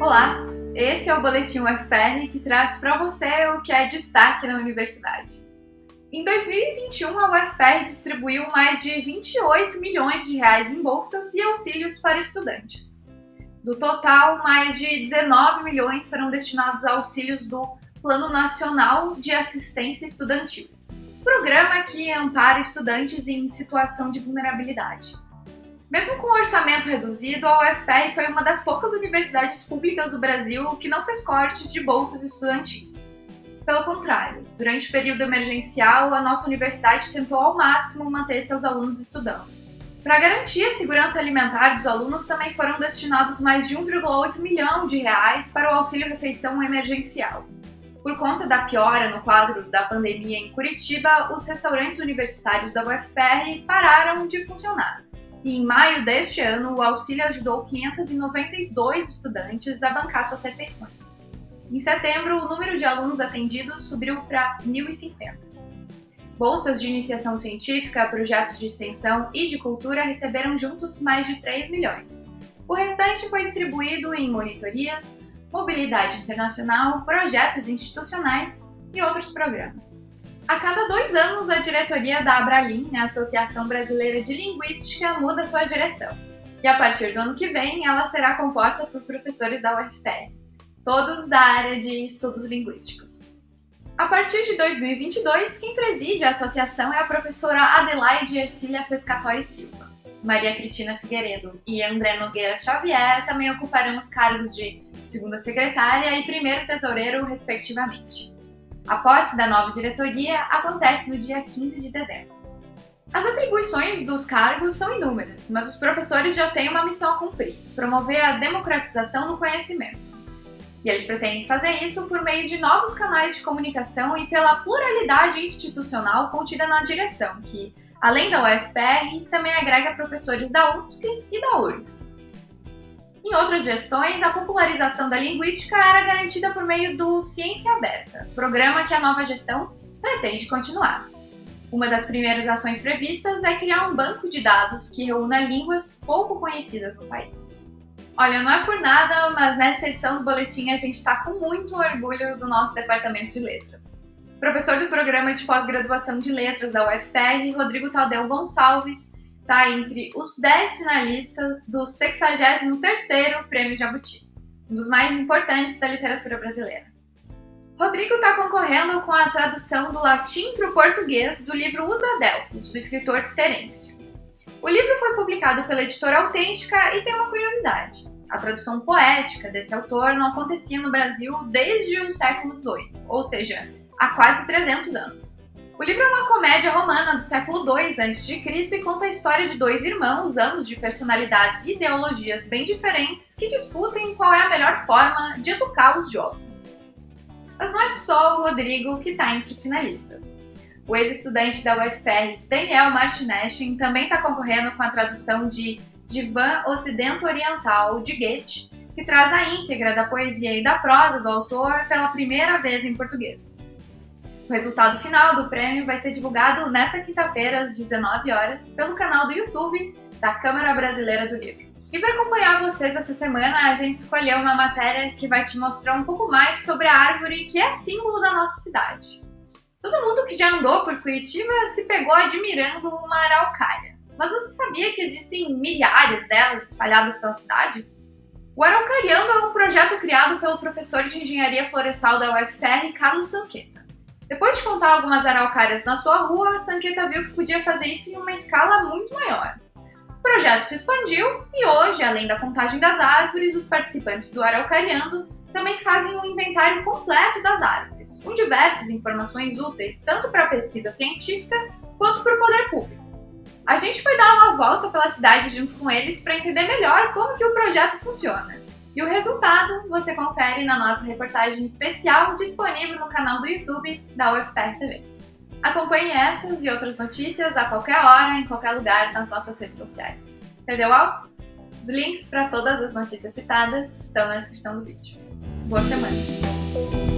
Olá, esse é o Boletim UFPR que traz para você o que é destaque na universidade. Em 2021, a UFPR distribuiu mais de 28 milhões de reais em bolsas e auxílios para estudantes. Do total, mais de 19 milhões foram destinados a auxílios do Plano Nacional de Assistência Estudantil, programa que ampara estudantes em situação de vulnerabilidade. Mesmo com um orçamento reduzido, a UFPR foi uma das poucas universidades públicas do Brasil que não fez cortes de bolsas estudantis. Pelo contrário, durante o período emergencial, a nossa universidade tentou ao máximo manter seus alunos estudando. Para garantir a segurança alimentar dos alunos, também foram destinados mais de 1,8 milhão de reais para o auxílio refeição emergencial. Por conta da piora no quadro da pandemia em Curitiba, os restaurantes universitários da UFPR pararam de funcionar e em maio deste ano o auxílio ajudou 592 estudantes a bancar suas refeições. Em setembro, o número de alunos atendidos subiu para 1.050. Bolsas de iniciação científica, projetos de extensão e de cultura receberam juntos mais de 3 milhões. O restante foi distribuído em monitorias, mobilidade internacional, projetos institucionais e outros programas. A cada dois anos, a diretoria da Abralim, a Associação Brasileira de Linguística, muda sua direção. E a partir do ano que vem, ela será composta por professores da UFPR, todos da área de estudos linguísticos. A partir de 2022, quem preside a associação é a professora Adelaide Ercília Pescatori Silva. Maria Cristina Figueiredo e André Nogueira Xavier também ocuparão os cargos de segunda secretária e primeiro tesoureiro, respectivamente. A posse da nova diretoria acontece no dia 15 de dezembro. As atribuições dos cargos são inúmeras, mas os professores já têm uma missão a cumprir: promover a democratização do conhecimento. E eles pretendem fazer isso por meio de novos canais de comunicação e pela pluralidade institucional contida na direção, que, além da UFPR, também agrega professores da UFSC e da URGS. Em outras gestões, a popularização da linguística era garantida por meio do Ciência Aberta, programa que a nova gestão pretende continuar. Uma das primeiras ações previstas é criar um banco de dados que reúna línguas pouco conhecidas no país. Olha, não é por nada, mas nessa edição do boletim a gente está com muito orgulho do nosso departamento de letras. Professor do programa de pós-graduação de letras da UFPR, Rodrigo Tadeu Gonçalves, está entre os 10 finalistas do 63º Prêmio Jabuti, um dos mais importantes da literatura brasileira. Rodrigo está concorrendo com a tradução do latim para o português do livro Os Adelfos, do escritor Terêncio. O livro foi publicado pela editora Autêntica e tem uma curiosidade. A tradução poética desse autor não acontecia no Brasil desde o século XVIII, ou seja, há quase 300 anos. O livro é uma comédia romana do século II a.C. e conta a história de dois irmãos, ambos de personalidades e ideologias bem diferentes, que discutem qual é a melhor forma de educar os jovens. Mas não é só o Rodrigo que está entre os finalistas. O ex-estudante da UFPR, Daniel Martineschen, também está concorrendo com a tradução de Divã Ocidento Oriental de Goethe, que traz a íntegra da poesia e da prosa do autor pela primeira vez em português. O resultado final do prêmio vai ser divulgado nesta quinta-feira, às 19 horas, pelo canal do YouTube da Câmara Brasileira do Livro. E para acompanhar vocês essa semana, a gente escolheu uma matéria que vai te mostrar um pouco mais sobre a árvore que é símbolo da nossa cidade. Todo mundo que já andou por Curitiba se pegou admirando uma araucária. Mas você sabia que existem milhares delas espalhadas pela cidade? O Araucariando é um projeto criado pelo professor de engenharia florestal da UFPR, Carlos Sanqueta. Depois de contar algumas araucárias na sua rua, Sanqueta viu que podia fazer isso em uma escala muito maior. O projeto se expandiu e hoje, além da contagem das árvores, os participantes do Araucariando também fazem um inventário completo das árvores, com diversas informações úteis tanto para a pesquisa científica quanto para o poder público. A gente foi dar uma volta pela cidade junto com eles para entender melhor como que o projeto funciona. E o resultado você confere na nossa reportagem especial disponível no canal do YouTube da UFPR TV. Acompanhe essas e outras notícias a qualquer hora, em qualquer lugar nas nossas redes sociais. Perdeu algo? Os links para todas as notícias citadas estão na descrição do vídeo. Boa semana!